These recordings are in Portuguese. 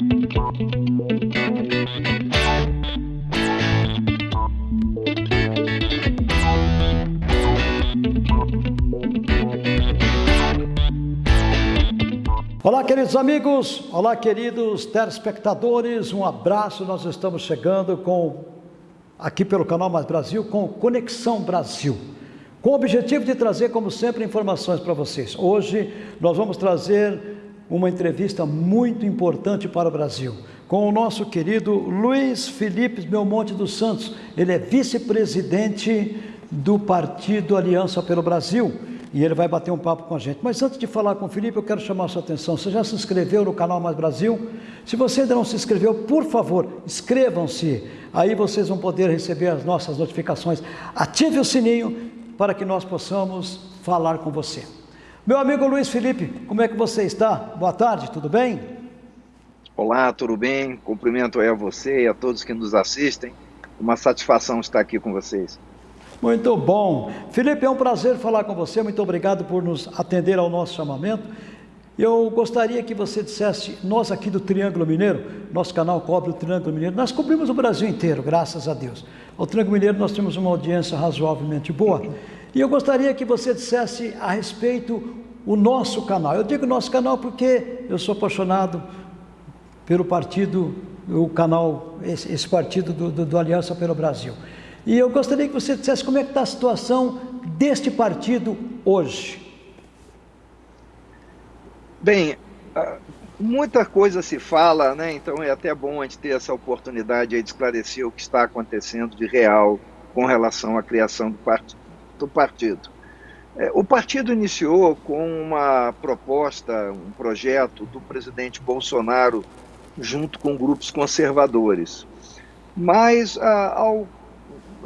Olá, queridos amigos, olá, queridos telespectadores, um abraço. Nós estamos chegando com aqui pelo canal Mais Brasil com Conexão Brasil, com o objetivo de trazer, como sempre, informações para vocês. Hoje nós vamos trazer uma entrevista muito importante para o Brasil com o nosso querido Luiz Felipe Belmonte dos Santos. Ele é vice-presidente do Partido Aliança pelo Brasil e ele vai bater um papo com a gente. Mas antes de falar com o Felipe, eu quero chamar a sua atenção. Você já se inscreveu no canal Mais Brasil? Se você ainda não se inscreveu, por favor, inscrevam-se. Aí vocês vão poder receber as nossas notificações. Ative o sininho para que nós possamos falar com você. Meu amigo Luiz Felipe, como é que você está? Boa tarde, tudo bem? Olá, tudo bem? Cumprimento aí a você e a todos que nos assistem. Uma satisfação estar aqui com vocês. Muito bom. Felipe, é um prazer falar com você. Muito obrigado por nos atender ao nosso chamamento. Eu gostaria que você dissesse, nós aqui do Triângulo Mineiro, nosso canal cobre o Triângulo Mineiro, nós cobrimos o Brasil inteiro, graças a Deus. O Triângulo Mineiro nós temos uma audiência razoavelmente boa. E eu gostaria que você dissesse a respeito o nosso canal. Eu digo nosso canal porque eu sou apaixonado pelo partido, o canal, esse, esse partido do, do, do Aliança pelo Brasil. E eu gostaria que você dissesse como é que está a situação deste partido hoje. Bem, ah, muita coisa se fala, né? então é até bom a gente ter essa oportunidade de esclarecer o que está acontecendo de real com relação à criação do, part do partido. É, o partido iniciou com uma proposta, um projeto do presidente Bolsonaro junto com grupos conservadores. Mas, ah, ao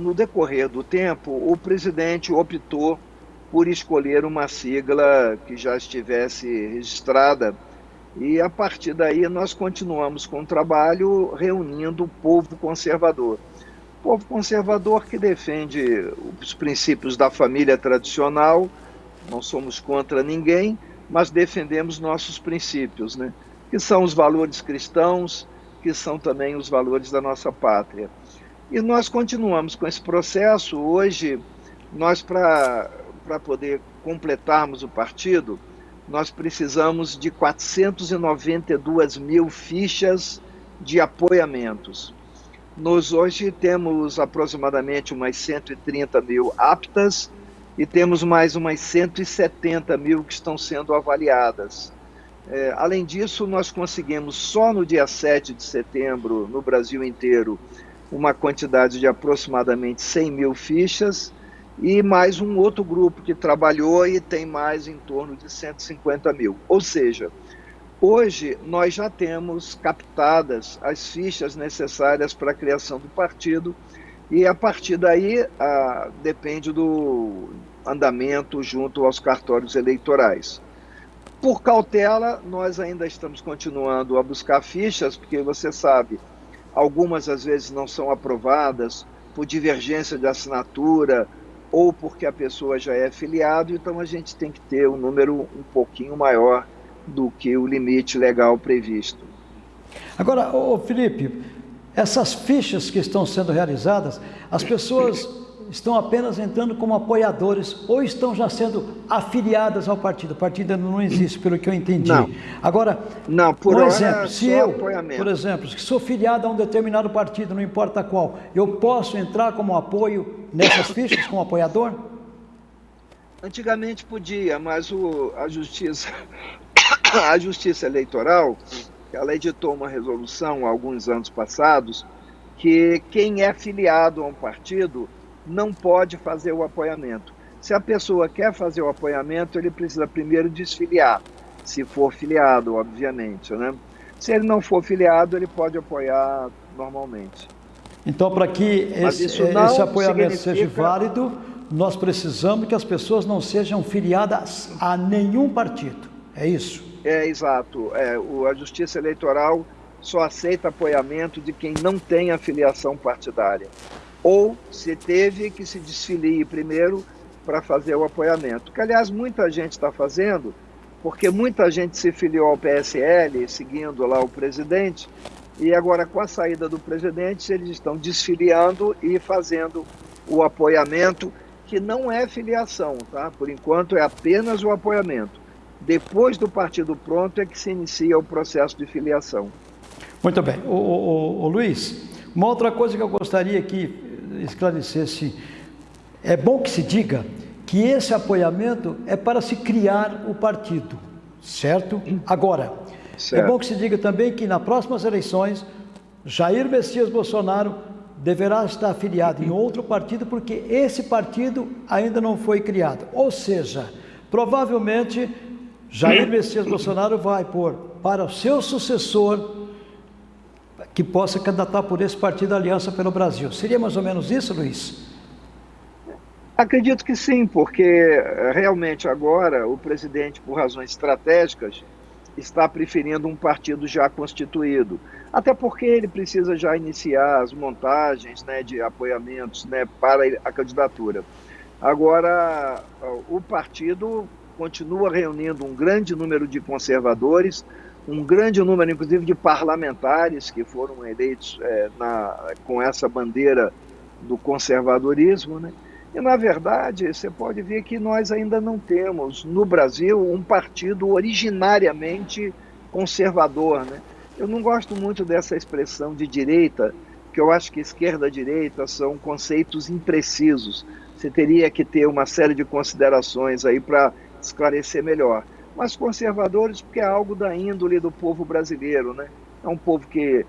no decorrer do tempo, o presidente optou por escolher uma sigla que já estivesse registrada e a partir daí nós continuamos com o trabalho reunindo o povo conservador. Povo conservador que defende os princípios da família tradicional, não somos contra ninguém, mas defendemos nossos princípios, né? que são os valores cristãos, que são também os valores da nossa pátria. E nós continuamos com esse processo. Hoje, nós, para poder completarmos o partido, nós precisamos de 492 mil fichas de apoiamentos. Nós hoje temos aproximadamente umas 130 mil aptas e temos mais umas 170 mil que estão sendo avaliadas. É, além disso, nós conseguimos só no dia 7 de setembro, no Brasil inteiro, uma quantidade de aproximadamente 100 mil fichas e mais um outro grupo que trabalhou e tem mais em torno de 150 mil. Ou seja, hoje nós já temos captadas as fichas necessárias para a criação do partido e a partir daí a, depende do andamento junto aos cartórios eleitorais. Por cautela, nós ainda estamos continuando a buscar fichas, porque você sabe, algumas às vezes não são aprovadas por divergência de assinatura ou porque a pessoa já é filiado, então a gente tem que ter um número um pouquinho maior do que o limite legal previsto. Agora, ô Felipe, essas fichas que estão sendo realizadas, as pessoas estão apenas entrando como apoiadores ou estão já sendo afiliadas ao partido. O partido ainda não existe, pelo que eu entendi. Não. Agora, não, por um exemplo, se eu, por exemplo, que sou filiado a um determinado partido, não importa qual, eu posso entrar como apoio nessas fichas como apoiador? Antigamente podia, mas o, a justiça a justiça eleitoral ela editou uma resolução há alguns anos passados que quem é filiado a um partido não pode fazer o apoiamento. Se a pessoa quer fazer o apoiamento, ele precisa primeiro desfiliar, se for filiado, obviamente. Né? Se ele não for filiado, ele pode apoiar normalmente. Então, para que esse, esse apoiamento significa... seja válido, nós precisamos que as pessoas não sejam filiadas a nenhum partido. É isso? É, exato. É, o, a Justiça Eleitoral só aceita apoiamento de quem não tem afiliação partidária ou se teve que se desfilie primeiro para fazer o apoiamento. Que, aliás, muita gente está fazendo porque muita gente se filiou ao PSL, seguindo lá o presidente, e agora com a saída do presidente, eles estão desfiliando e fazendo o apoiamento, que não é filiação, tá? Por enquanto é apenas o apoiamento. Depois do partido pronto é que se inicia o processo de filiação. Muito bem. O, o, o Luiz, uma outra coisa que eu gostaria que esclarecesse, é bom que se diga que esse apoiamento é para se criar o partido, certo? Agora, é certo. é bom que se diga também que nas próximas eleições, Jair Messias Bolsonaro deverá estar afiliado em outro partido, porque esse partido ainda não foi criado. Ou seja, provavelmente Jair Messias Bolsonaro vai pôr para o seu sucessor que possa candidatar por esse partido Aliança pelo Brasil. Seria mais ou menos isso, Luiz? Acredito que sim, porque eh, realmente agora o presidente, por razões estratégicas, está preferindo um partido já constituído. Até porque ele precisa já iniciar as montagens né, de apoiamentos né, para a candidatura. Agora, o partido continua reunindo um grande número de conservadores, um grande número, inclusive, de parlamentares que foram eleitos é, na, com essa bandeira do conservadorismo, né? E, na verdade, você pode ver que nós ainda não temos no Brasil um partido originariamente conservador. Né? Eu não gosto muito dessa expressão de direita, que eu acho que esquerda e direita são conceitos imprecisos. Você teria que ter uma série de considerações aí para esclarecer melhor. Mas conservadores, porque é algo da índole do povo brasileiro, né? É um povo que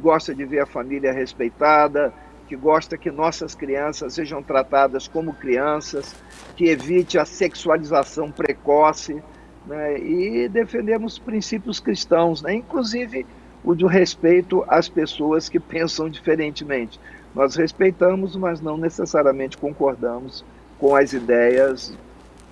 gosta de ver a família respeitada, que gosta que nossas crianças sejam tratadas como crianças, que evite a sexualização precoce, né? e defendemos princípios cristãos, né? inclusive o de respeito às pessoas que pensam diferentemente. Nós respeitamos, mas não necessariamente concordamos com as ideias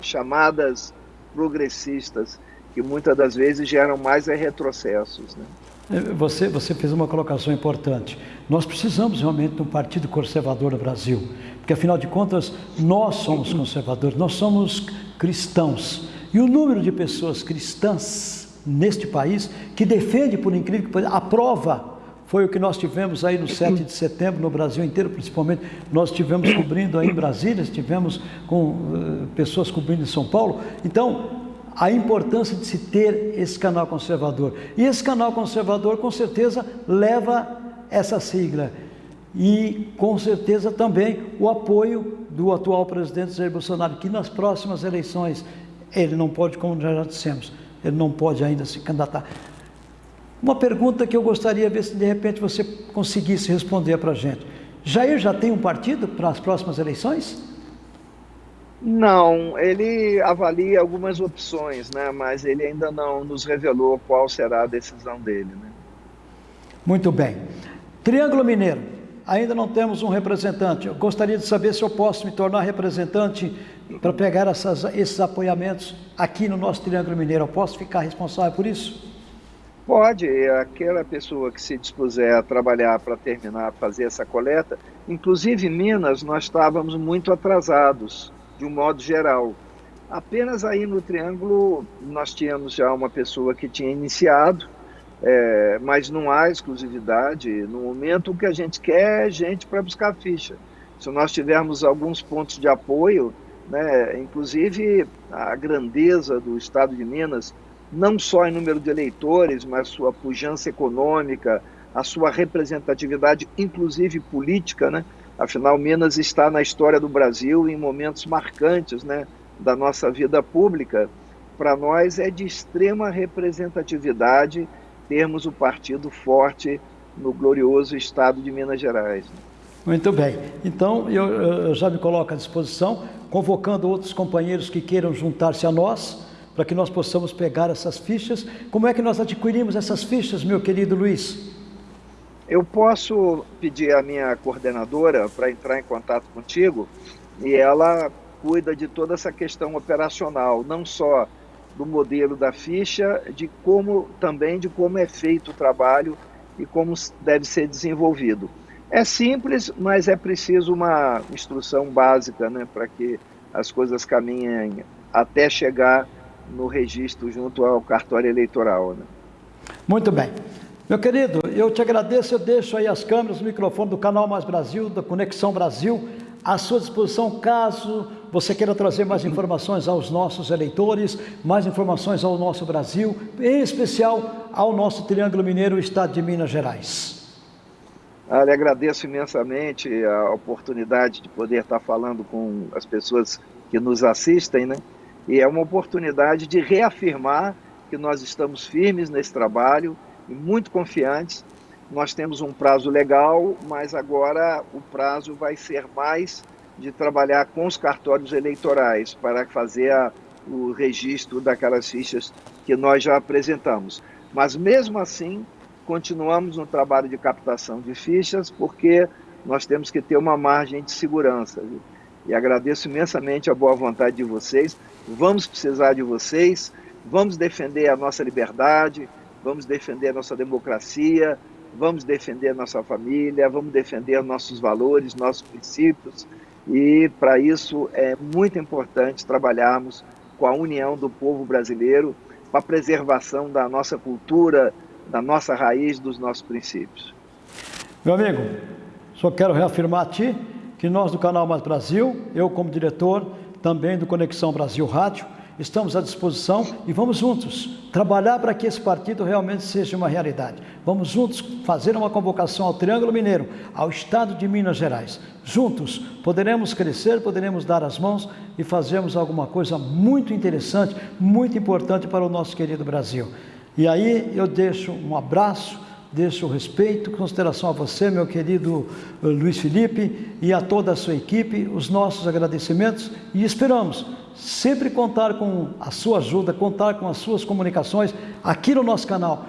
chamadas progressistas, que muitas das vezes geram mais retrocessos. Né? É, você, você fez uma colocação importante. Nós precisamos realmente de um partido conservador no Brasil, porque afinal de contas nós somos conservadores, nós somos cristãos. E o número de pessoas cristãs neste país que defende, por incrível que pareça, aprova foi o que nós tivemos aí no 7 de setembro, no Brasil inteiro, principalmente. Nós tivemos cobrindo aí em Brasília, estivemos com uh, pessoas cobrindo em São Paulo. Então, a importância de se ter esse canal conservador. E esse canal conservador, com certeza, leva essa sigla. E, com certeza, também o apoio do atual presidente Jair Bolsonaro, que nas próximas eleições, ele não pode, como já dissemos, ele não pode ainda se candidatar. Uma pergunta que eu gostaria de ver se de repente você conseguisse responder para a gente. Jair já tem um partido para as próximas eleições? Não, ele avalia algumas opções, né? mas ele ainda não nos revelou qual será a decisão dele. Né? Muito bem. Triângulo Mineiro, ainda não temos um representante. Eu gostaria de saber se eu posso me tornar representante para pegar essas, esses apoiamentos aqui no nosso Triângulo Mineiro. Eu posso ficar responsável por isso? Pode, aquela pessoa que se dispuser a trabalhar para terminar, fazer essa coleta, inclusive em Minas, nós estávamos muito atrasados de um modo geral. Apenas aí no Triângulo nós tínhamos já uma pessoa que tinha iniciado, é, mas não há exclusividade. No momento o que a gente quer é gente para buscar ficha. Se nós tivermos alguns pontos de apoio, né, inclusive a grandeza do Estado de Minas, não só em número de eleitores, mas sua pujança econômica, a sua representatividade, inclusive política, né? Afinal, Minas está na história do Brasil em momentos marcantes né, da nossa vida pública. Para nós é de extrema representatividade termos o partido forte no glorioso estado de Minas Gerais. Muito bem. Então, eu, eu já me coloco à disposição, convocando outros companheiros que queiram juntar-se a nós, para que nós possamos pegar essas fichas. Como é que nós adquirimos essas fichas, meu querido Luiz? Eu posso pedir à minha coordenadora para entrar em contato contigo e ela cuida de toda essa questão operacional, não só do modelo da ficha, de como também de como é feito o trabalho e como deve ser desenvolvido. É simples, mas é preciso uma instrução básica né, para que as coisas caminhem até chegar no registro junto ao cartório eleitoral. Né? Muito bem. Meu querido, eu te agradeço, eu deixo aí as câmeras, o microfone do Canal Mais Brasil, da Conexão Brasil, à sua disposição caso você queira trazer mais informações aos nossos eleitores, mais informações ao nosso Brasil, em especial ao nosso Triângulo Mineiro, Estado de Minas Gerais. Ah, agradeço imensamente a oportunidade de poder estar falando com as pessoas que nos assistem, né? E é uma oportunidade de reafirmar que nós estamos firmes nesse trabalho e muito confiantes. Nós temos um prazo legal, mas agora o prazo vai ser mais de trabalhar com os cartórios eleitorais para fazer a, o registro daquelas fichas que nós já apresentamos. Mas mesmo assim, continuamos no trabalho de captação de fichas, porque nós temos que ter uma margem de segurança. Viu? E agradeço imensamente a boa vontade de vocês. Vamos precisar de vocês, vamos defender a nossa liberdade, vamos defender a nossa democracia, vamos defender a nossa família, vamos defender nossos valores, nossos princípios. E para isso é muito importante trabalharmos com a união do povo brasileiro para a preservação da nossa cultura, da nossa raiz, dos nossos princípios. Meu amigo, só quero reafirmar a ti que nós do Canal Mais Brasil, eu como diretor, também do Conexão Brasil Rádio, estamos à disposição e vamos juntos trabalhar para que esse partido realmente seja uma realidade. Vamos juntos fazer uma convocação ao Triângulo Mineiro, ao Estado de Minas Gerais. Juntos poderemos crescer, poderemos dar as mãos e fazermos alguma coisa muito interessante, muito importante para o nosso querido Brasil. E aí eu deixo um abraço, deixo respeito, consideração a você, meu querido eh, Luiz Felipe, e a toda a sua equipe, os nossos agradecimentos e esperamos sempre contar com a sua ajuda, contar com as suas comunicações aqui no nosso canal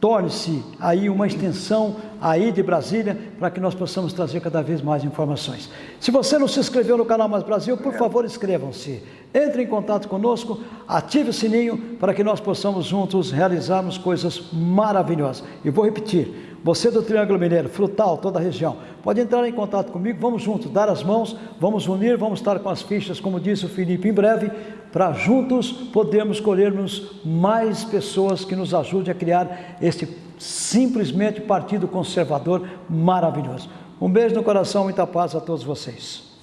torne-se aí uma extensão aí de Brasília para que nós possamos trazer cada vez mais informações. Se você não se inscreveu no canal Mais Brasil, por favor, inscrevam-se. Entre em contato conosco, ative o sininho para que nós possamos juntos realizarmos coisas maravilhosas. E vou repetir, você do Triângulo Mineiro, Frutal, toda a região, pode entrar em contato comigo, vamos juntos dar as mãos, vamos unir, vamos estar com as fichas, como disse o Felipe, em breve, para juntos podermos colhermos mais pessoas que nos ajudem a criar este simplesmente partido conservador maravilhoso. Um beijo no coração, muita paz a todos vocês.